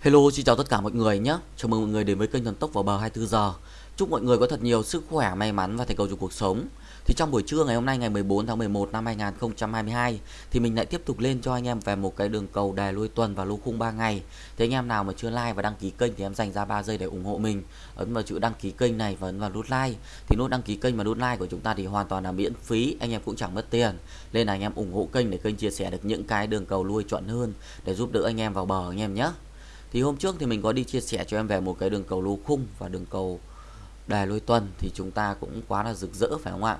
Hello, xin chào tất cả mọi người nhé. Chào mừng mọi người đến với kênh Thần Tốc vào bờ 24 giờ. Chúc mọi người có thật nhiều sức khỏe, may mắn và thành công trong cuộc sống. Thì trong buổi trưa ngày hôm nay ngày 14 tháng 11 năm 2022 thì mình lại tiếp tục lên cho anh em về một cái đường cầu đài lui tuần và lô khung 3 ngày. Thì anh em nào mà chưa like và đăng ký kênh thì em dành ra 3 giây để ủng hộ mình. Ấn vào chữ đăng ký kênh này và ấn vào nút like. Thì nút đăng ký kênh và nút like của chúng ta thì hoàn toàn là miễn phí, anh em cũng chẳng mất tiền. Nên là anh em ủng hộ kênh để kênh chia sẻ được những cái đường cầu lui chuẩn hơn để giúp đỡ anh em vào bờ anh em nhé thì hôm trước thì mình có đi chia sẻ cho em về một cái đường cầu lô khung và đường cầu đề lôi tuần thì chúng ta cũng quá là rực rỡ, phải không ạ?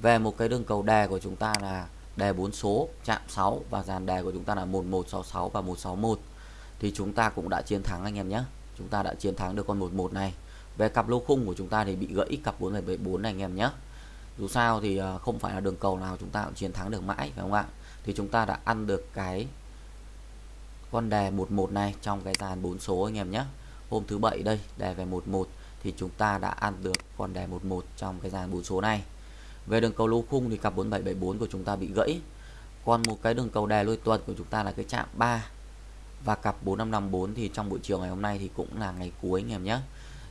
Về một cái đường cầu đề của chúng ta là đề 4 số, chạm 6 và dàn đề của chúng ta là 1166 và 161 thì chúng ta cũng đã chiến thắng anh em nhé. Chúng ta đã chiến thắng được con 11 này. Về cặp lô khung của chúng ta thì bị gãy cặp 4774 này anh em nhé. Dù sao thì ờ, không phải là đường cầu nào chúng ta cũng chiến thắng được mãi, phải không ạ? Thì chúng ta đã ăn được cái con đề 11 này, trong cái dàn 4 số anh em nhé. Hôm thứ bảy đây, đề về 11 thì chúng ta đã ăn được con đề 11 trong cái dàn 4 số này. Về đường cầu lô khung thì cặp 4774 của chúng ta bị gãy. Còn một cái đường cầu đề lôi tuần của chúng ta là cái chạm 3 và cặp 4554 thì trong buổi chiều ngày hôm nay thì cũng là ngày cuối anh em nhé.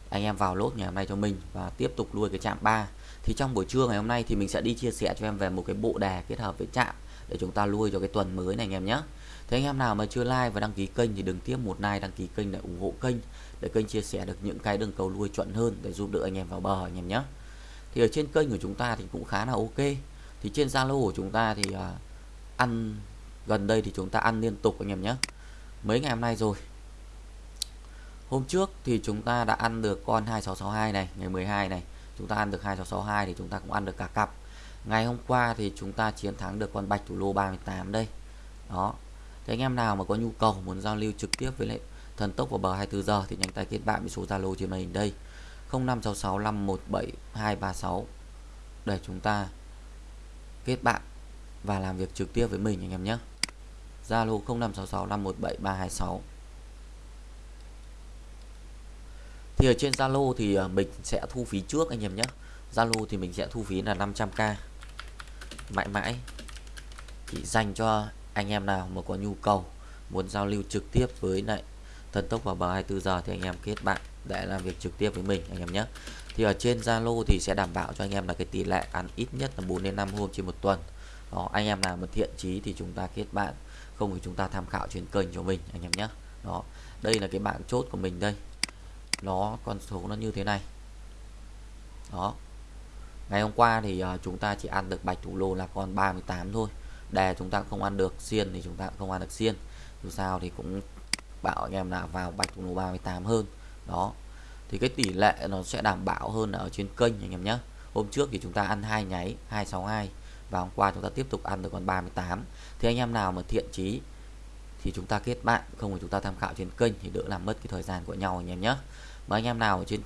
Anh em vào lốt ngày hôm nay cho mình và tiếp tục nuôi cái chạm 3 thì trong buổi trưa ngày hôm nay thì mình sẽ đi chia sẻ cho em về một cái bộ đề kết hợp với chạm để chúng ta nuôi cho cái tuần mới này anh em nhé Thế anh em nào mà chưa like và đăng ký kênh thì đừng tiếp một like đăng ký kênh để ủng hộ kênh để kênh chia sẻ được những cái đường cầu nuôi chuẩn hơn để giúp đỡ anh em vào bờ anh em nhé. Thì ở trên kênh của chúng ta thì cũng khá là ok. Thì trên Zalo của chúng ta thì uh, ăn gần đây thì chúng ta ăn liên tục anh em nhé. Mấy ngày hôm nay rồi. Hôm trước thì chúng ta đã ăn được con 2662 này, ngày 12 này, chúng ta ăn được 2662 thì chúng ta cũng ăn được cả cặp. Ngày hôm qua thì chúng ta chiến thắng được con bạch thủ lô 38 đây. Đó, Thế anh em nào mà có nhu cầu muốn giao lưu trực tiếp với lại thần tốc vào bờ 24 giờ thì nhanh tay kết bạn với số Zalo trên màn hình đây 0566517236 để chúng ta kết bạn và làm việc trực tiếp với mình anh em nhé. Zalo 0566517326. Thì ở trên Zalo thì ờ, mình sẽ thu phí trước anh em nhé. Zalo thì mình sẽ thu phí là 500k mãi mãi. Chỉ dành cho anh em nào mà có nhu cầu muốn giao lưu trực tiếp với lại thần tốc vào bờ 24 giờ thì anh em kết bạn để làm việc trực tiếp với mình, anh em nhé. Thì ở trên Zalo thì sẽ đảm bảo cho anh em là cái tỷ lệ ăn ít nhất là 4 đến 5 hôm trên một tuần. Đó, anh em nào mà thiện chí thì chúng ta kết bạn, không thì chúng ta tham khảo trên kênh cho mình, anh em nhé. Đó, đây là cái bảng chốt của mình đây. Nó con số nó như thế này. Đó ngày hôm qua thì uh, chúng ta chỉ ăn được bạch thủ lô là con 38 thôi. Đề chúng ta không ăn được xiên thì chúng ta không ăn được xiên. Dù sao thì cũng bảo anh em là vào bạch thủ 38 hơn. Đó. Thì cái tỷ lệ nó sẽ đảm bảo hơn ở trên kênh anh em nhé. Hôm trước thì chúng ta ăn hai nháy 262 và hôm qua chúng ta tiếp tục ăn được con 38 thì anh em nào mà thiện chí thì chúng ta kết bạn không thì chúng ta tham khảo trên kênh thì đỡ làm mất cái thời gian của nhau anh em nhé. Mà anh em nào ở trên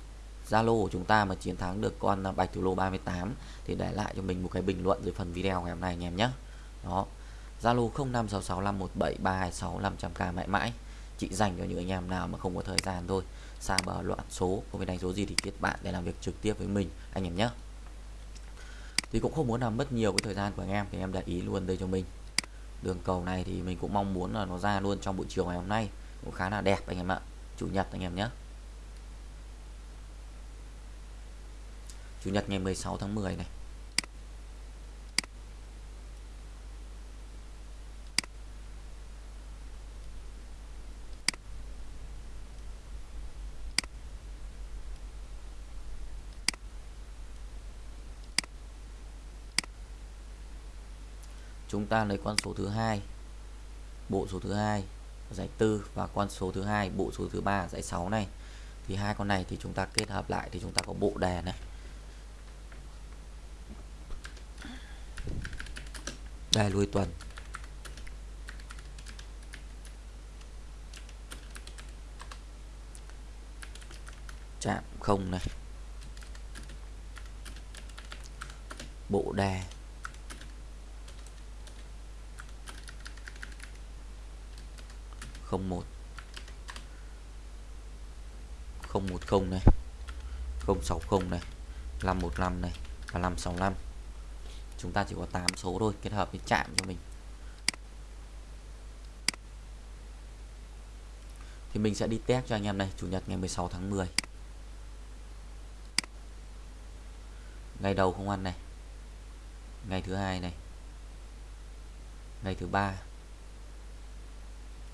Zalo của chúng ta mà chiến thắng được con bạch thủ lô 38 thì để lại cho mình một cái bình luận dưới phần video ngày hôm nay anh em nhé. Đó. Zalo 0566517326 500k mãi mãi. Chị dành cho những anh em nào mà không có thời gian thôi. Xa bờ loạn số, không biết đánh số gì thì kết bạn để làm việc trực tiếp với mình, anh em nhé. Thì cũng không muốn làm mất nhiều cái thời gian của anh em thì em để ý luôn đây cho mình. Đường cầu này thì mình cũng mong muốn là nó ra luôn trong buổi chiều ngày hôm nay. Cũng khá là đẹp anh em ạ. Chủ nhật anh em nhé. Chủ nhật ngày 16 tháng 10 này. Chúng ta lấy con số thứ hai, bộ số thứ hai giải tư và con số thứ hai, bộ số thứ ba giải 6 này. Thì hai con này thì chúng ta kết hợp lại thì chúng ta có bộ đề này. Đây lui tuần chạm không này. Bộ đè không một. Không một không này. Không sáu không này. Năm một năm này. Và năm sáu năm chúng ta chỉ có 8 số thôi, kết hợp với chạm cho mình. Thì mình sẽ đi test cho anh em này chủ nhật ngày 16 tháng 10 ngày đầu không ăn này. Ngày thứ hai này. Ngày thứ ba.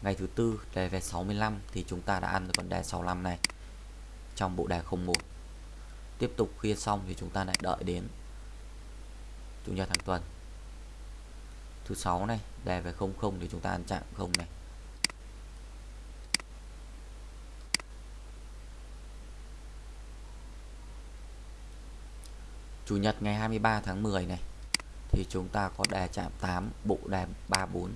Ngày thứ tư, đề về 65 thì chúng ta đã ăn được con đề 65 này trong bộ đề 01 tiếp tục khuya xong thì chúng ta lại đợi đến chủ nhật hàng tuần. Thứ sáu này đề về 00 thì chúng ta ăn chạm không này. Chủ nhật ngày 23 tháng 10 này, thì chúng ta có đề chạm 8 bộ đề 34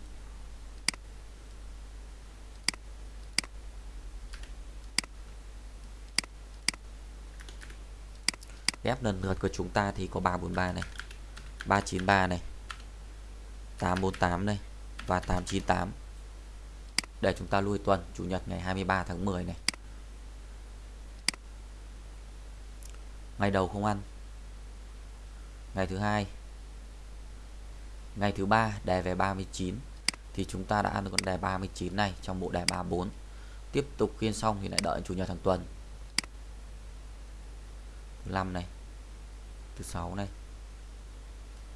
ghép lần lượt của chúng ta thì có 343 này. 393 này 848 này và 898 để chúng ta lui tuần, Chủ nhật ngày 23 tháng 10 này. Ngày đầu không ăn. Ngày thứ hai. Ngày thứ ba đề về 39 thì chúng ta đã ăn được con đề 39 này trong bộ đề 34 tiếp tục khiên xong thì lại đợi chủ nhật hàng tuần. Thứ năm này. Thứ sáu này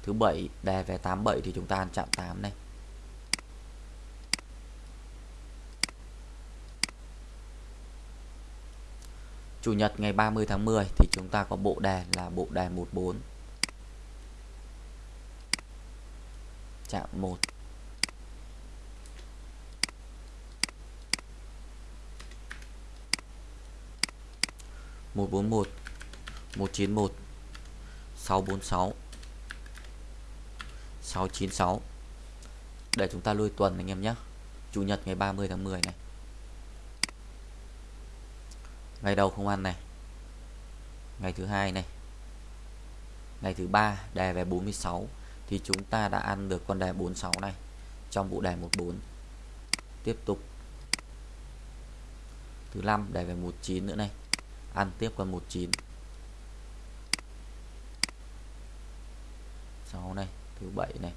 thứ bảy, đề về 87 thì chúng ta ăn chạm 8 này. Chủ nhật ngày 30 tháng 10 thì chúng ta có bộ đề là bộ đề 14 chạm 1 141 191 646 696 để chúng ta lui tuần anh em nhé. Chủ nhật ngày 30 tháng 10 này. Ngày đầu không ăn này. Ngày thứ hai này. Ngày thứ ba đề về 46 thì chúng ta đã ăn được con đề 46 này. Trong vụ đề 14 tiếp tục. Thứ năm đề về 19 nữa này. Ăn tiếp con 19 6 này thứ bảy này.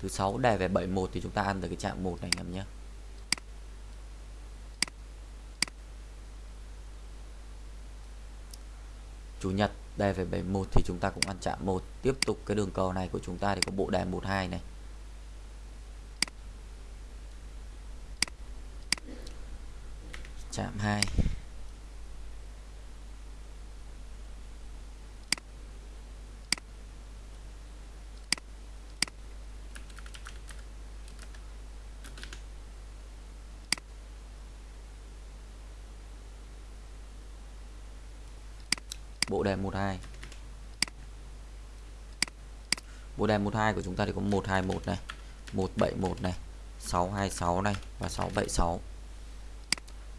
Thứ sáu đề về 71 thì chúng ta ăn được cái chạm 1 này anh em nhé Chủ nhật đề về 71 thì chúng ta cũng ăn chạm 1 tiếp tục cái đường cầu này của chúng ta thì có bộ đề 12 này. Chạm 2 bộ đề 12 bộ đề 12 của chúng ta thì có 121 này 171 này 626 này và 676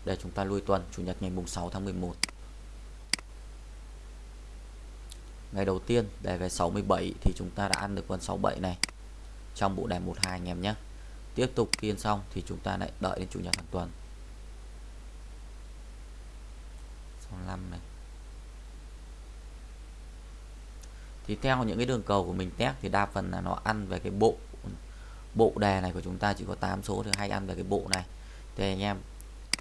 để chúng ta lui tuần, Chủ nhật ngày mùng 6 tháng 11 ngày đầu tiên đề về 67 thì chúng ta đã ăn được con 67 này trong bộ đề 12 anh em nhé. Tiếp tục kiên xong thì chúng ta lại đợi đến Chủ nhật hàng tuần. 65 này. Thì theo những cái đường cầu của mình test thì đa phần là nó ăn về cái bộ bộ đề này của chúng ta chỉ có 8 số thì hay ăn về cái bộ này. Thì anh em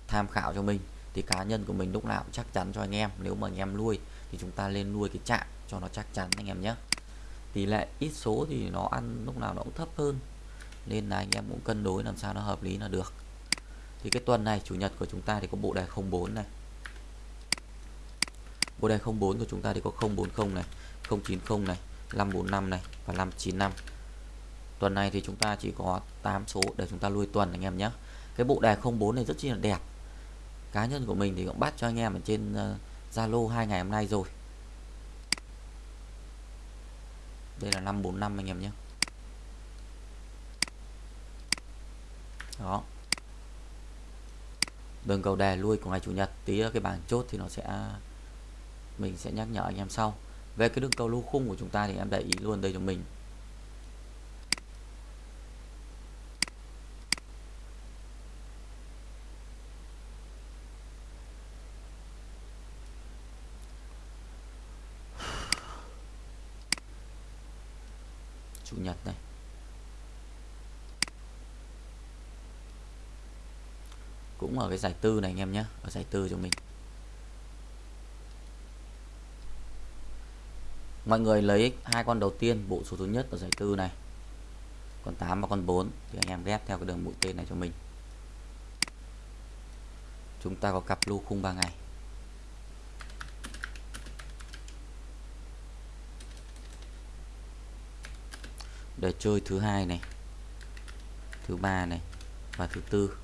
tham khảo cho mình, thì cá nhân của mình lúc nào cũng chắc chắn cho anh em. Nếu mà anh em nuôi, thì chúng ta lên nuôi cái chạm cho nó chắc chắn anh em nhé. Tỷ lệ ít số thì nó ăn lúc nào nó cũng thấp hơn, nên là anh em cũng cân đối làm sao nó hợp lý là được. Thì cái tuần này, chủ nhật của chúng ta thì có bộ đề 04 này bộ đề 04 của chúng ta thì có 040 này 090 này 545 này và 595 tuần này thì chúng ta chỉ có 8 số để chúng ta lui tuần anh em nhé. Cái bộ đề 04 này rất chi là đẹp. Cá nhân của mình thì cũng bắt cho anh em ở trên ờ, Zalo uh, hai ngày hôm nay rồi. Đây là 545 anh em nhé. Đó. Đường cầu đề lui của ngày chủ nhật tí cái bảng chốt thì nó sẽ mình sẽ nhắc nhở anh em sau. Về cái đường cầu lô khung của chúng ta thì em để ý luôn đây cho mình. Chủ nhật này. Cũng ở cái giải tư này anh em nhé. Ở giải tư cho mình. Mọi người lấy hai con đầu tiên, bộ số thứ nhất ở giải tư này, con 8 và con 4 thì anh em ghép theo cái đường mũi tên này cho mình. Chúng ta có cặp lô khung 3 ngày. Để chơi thứ hai này, thứ ba này và thứ tư.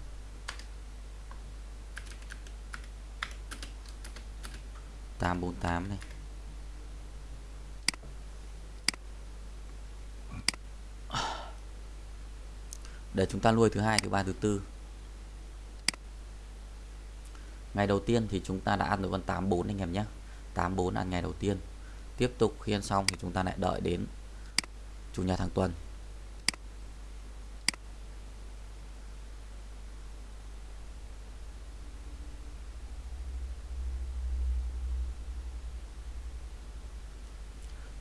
Tám bốn tám này. Để chúng ta nuôi thứ hai, thứ ba, thứ tư. Ngày đầu tiên thì chúng ta đã ăn được con 84 anh em nhé. 84 ăn ngày đầu tiên. Tiếp tục khi ăn xong thì chúng ta lại đợi đến chủ nhật hàng tuần.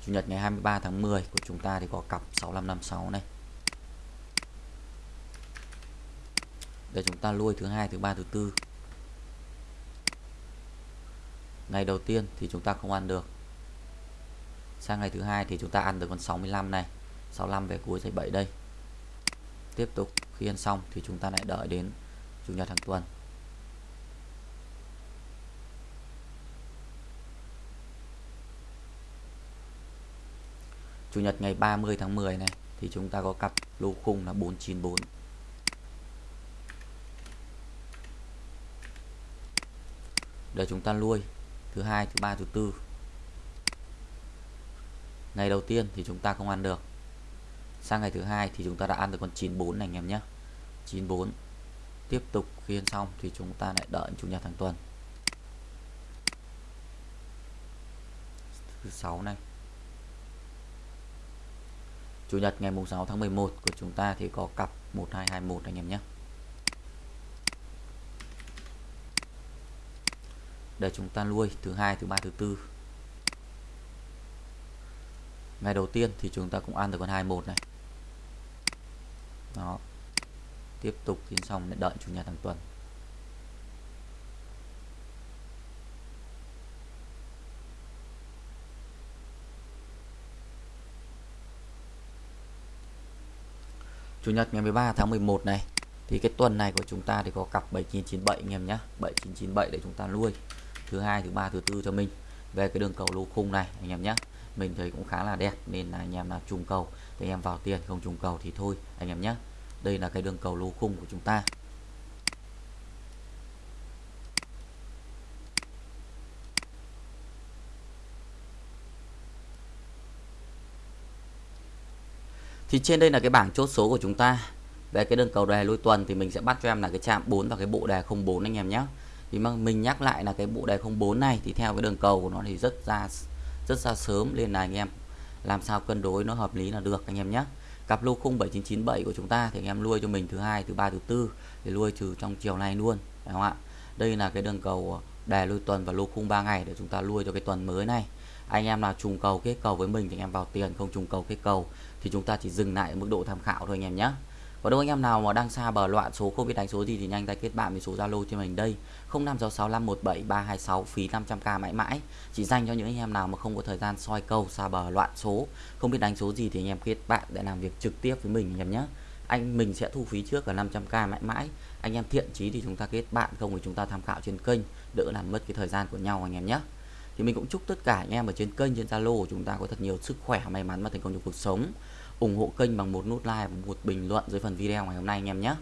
Chủ nhật ngày 23 tháng 10 của chúng ta thì có cặp 6556 này. Để chúng ta lui thứ hai, thứ ba, thứ tư. Ngày đầu tiên thì chúng ta không ăn được. Sang ngày thứ hai thì chúng ta ăn được con 65 này. 65 về cuối dãy 7 đây. Tiếp tục, khi ăn xong thì chúng ta lại đợi đến chủ nhật hàng tuần. Chủ nhật ngày 30 tháng 10 này thì chúng ta có cặp lô khung là 494 để chúng ta nuôi thứ hai, thứ ba, thứ tư. Ngày đầu tiên thì chúng ta không ăn được. Sang ngày thứ hai thì chúng ta đã ăn được con 94 này, anh em nhé. 94 tiếp tục khi ăn xong thì chúng ta lại đợi chủ nhật hàng tuần. Thứ sáu này. Chủ nhật ngày 6 tháng 11 của chúng ta thì có cặp 1221 anh em nhé. Để chúng ta nuôi, thứ hai, thứ ba, thứ tư. Ngày đầu tiên thì chúng ta cũng ăn được con 21 này. Đó. Tiếp tục tiến xong để đợi chủ nhật hàng tuần Chủ nhật ngày 13 tháng 11 này, thì cái tuần này của chúng ta thì có cặp 7997 anh em nhé 7997 để chúng ta nuôi thứ hai, thứ ba, thứ tư cho mình. Về cái đường cầu lô khung này, anh em nhé. Mình thấy cũng khá là đẹp, nên là anh em nào trùng cầu thì anh em vào tiền, không trùng cầu thì thôi, anh em nhé. Đây là cái đường cầu lô khung của chúng ta. Thì trên đây là cái bảng chốt số của chúng ta. Về cái đường cầu đề lôi tuần thì mình sẽ bắt cho em là cái chạm 4 và cái bộ đề 04 anh em nhé thì mà mình nhắc lại là cái bộ đề 04 này thì theo cái đường cầu của nó thì rất ra rất ra sớm nên là anh em làm sao cân đối nó hợp lý là được anh em nhé. Cặp lô khung 7997 của chúng ta thì anh em nuôi cho mình thứ hai, thứ ba, thứ tư thì nuôi trừ trong chiều nay luôn, phải không ạ? Đây là cái đường cầu đề lôi tuần và lô khung 3 ngày để chúng ta nuôi cho cái tuần mới này. Anh em nào trùng cầu kết cầu với mình thì anh em vào tiền, không trùng cầu kết cầu thì chúng ta chỉ dừng lại ở mức độ tham khảo thôi anh em nhé và đâu anh em nào mà đang xa bờ loạn số không biết đánh số gì thì nhanh tay kết bạn với số Zalo trên mình đây. 0566517326 phí 500k mãi mãi. Chỉ dành cho những anh em nào mà không có thời gian soi câu, xa bờ loạn số. Không biết đánh số gì thì anh em kết bạn để làm việc trực tiếp với mình anh em nhé anh mình sẽ thu phí trước ở 500k mãi mãi. Anh em thiện chí thì chúng ta kết bạn, không thì chúng ta tham khảo trên kênh, đỡ làm mất cái thời gian của nhau anh em nhé thì mình cũng chúc tất cả anh em ở trên kênh, trên Zalo của chúng ta có thật nhiều sức khỏe, may mắn và thành công trong cuộc sống ủng hộ kênh bằng một nút like và một bình luận dưới phần video ngày hôm nay anh em nhé.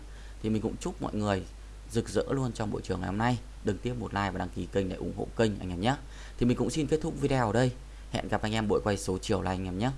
Thì mình cũng chúc mọi người rực rỡ luôn trong buổi trường ngày hôm nay. Đừng tiếp một like và đăng ký kênh để ủng hộ kênh anh em nhé. Thì mình cũng xin kết thúc video ở đây. Hẹn gặp anh em buổi quay số chiều này anh em nhé.